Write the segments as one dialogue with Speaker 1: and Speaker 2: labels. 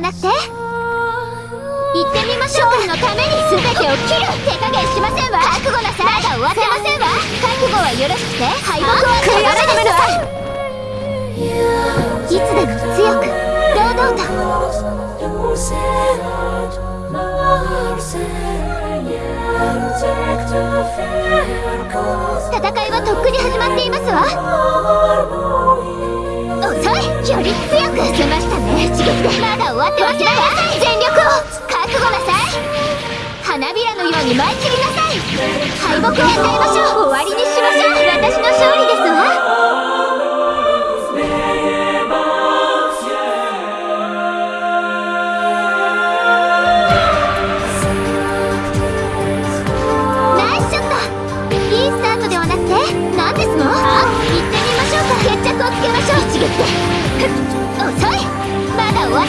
Speaker 1: なくて。行ってみましょう。かのために全てを切る。手加減しませんわ覚悟なさ。いまだ終わってませんわ覚悟はよろしくて。敗北は悔やめなさい。いつでも強く堂々と。戦いはとっくに始まっていますわより強く出ましたね。刺激でまだ終わってませんわ全力を。覚悟なさい。花びらのように舞い散りなさい。敗北を与えましょう。終わりにしましょう。私の勝利ですわ。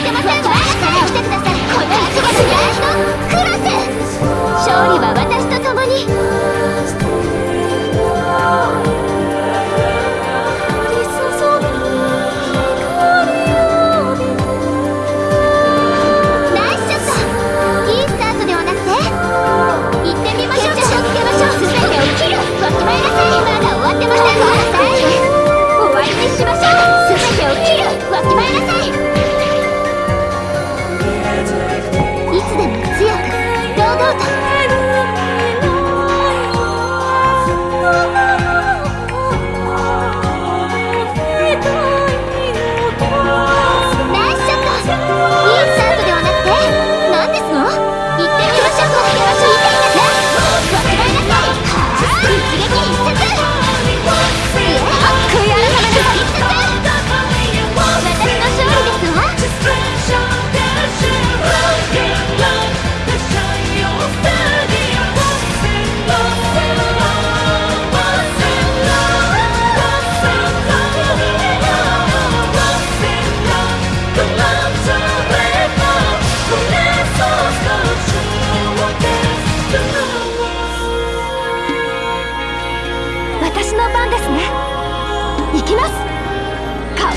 Speaker 2: ってませ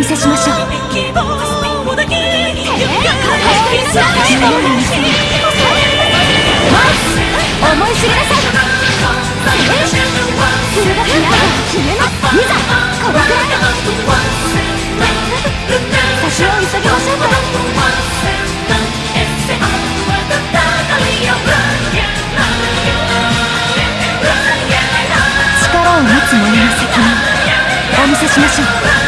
Speaker 2: 見せしましょう。思い。知りなさい。決めますい。ざこのくらを急ぎましょう力を持つ者の責任お見せしましょう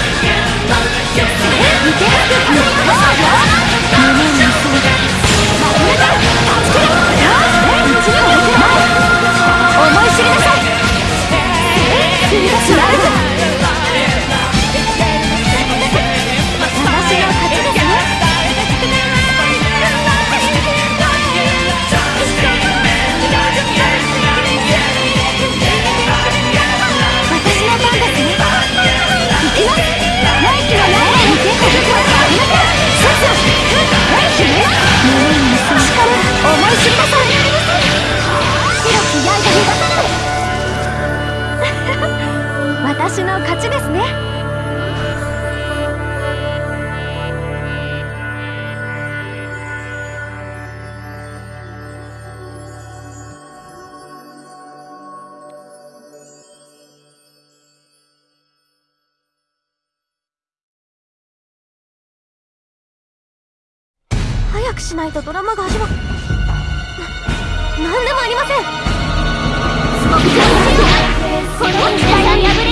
Speaker 2: 私の勝ちですね。早くしないとドラマが始まる。何でもありません。
Speaker 3: こ
Speaker 4: に
Speaker 3: 破れ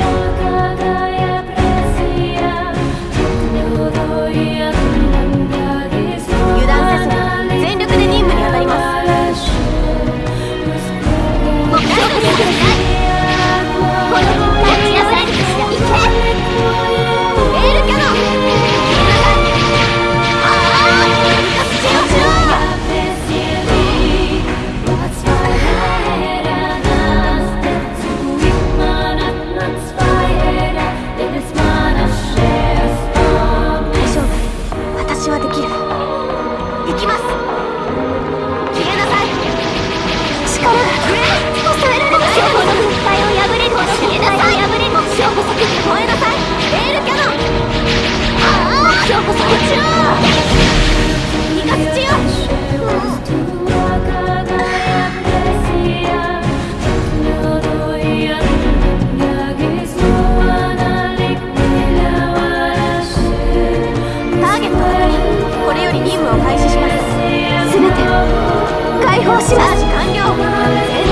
Speaker 4: 解放します。完了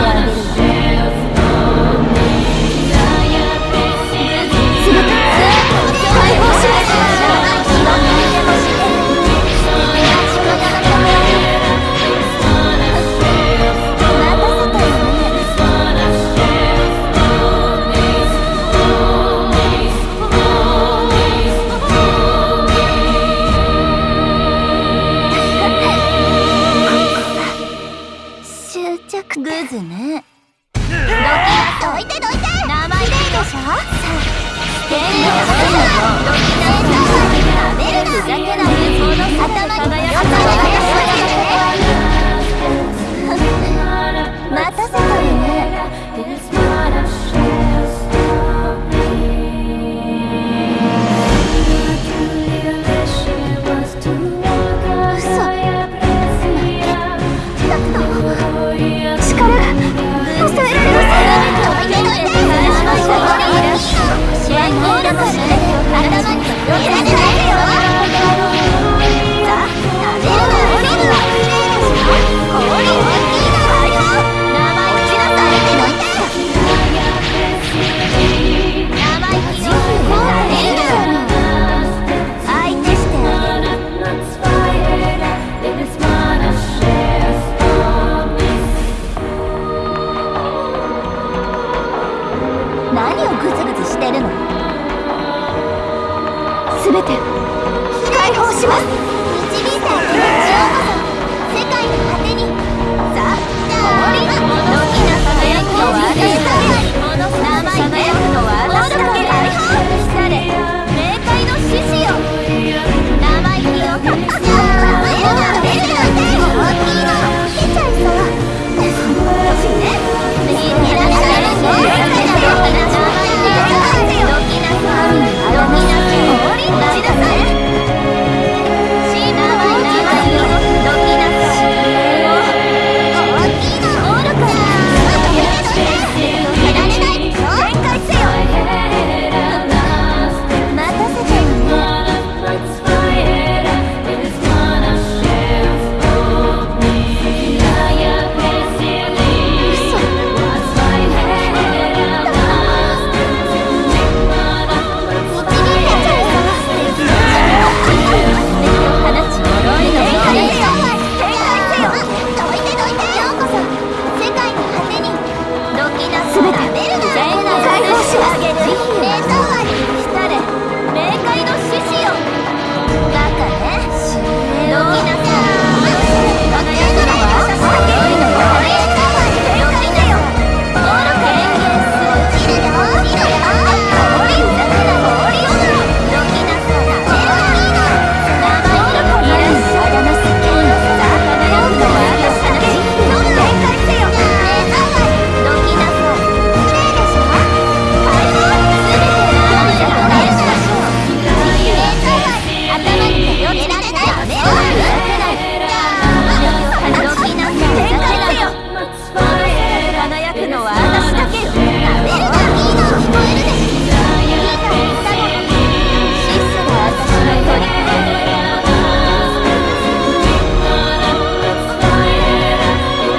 Speaker 3: yang. めて解放します。